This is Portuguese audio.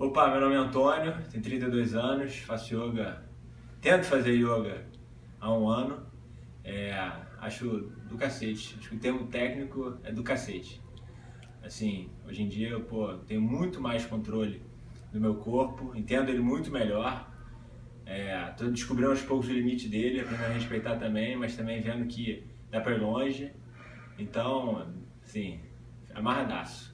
Opa, meu nome é Antônio, tenho 32 anos, faço yoga, tento fazer yoga há um ano. É, acho do cacete, acho que o termo técnico é do cacete. Assim, hoje em dia eu pô, tenho muito mais controle do meu corpo, entendo ele muito melhor. Estou é, descobrindo aos poucos o limite dele, aprendendo a respeitar também, mas também vendo que dá para ir longe. Então, assim, amarradaço.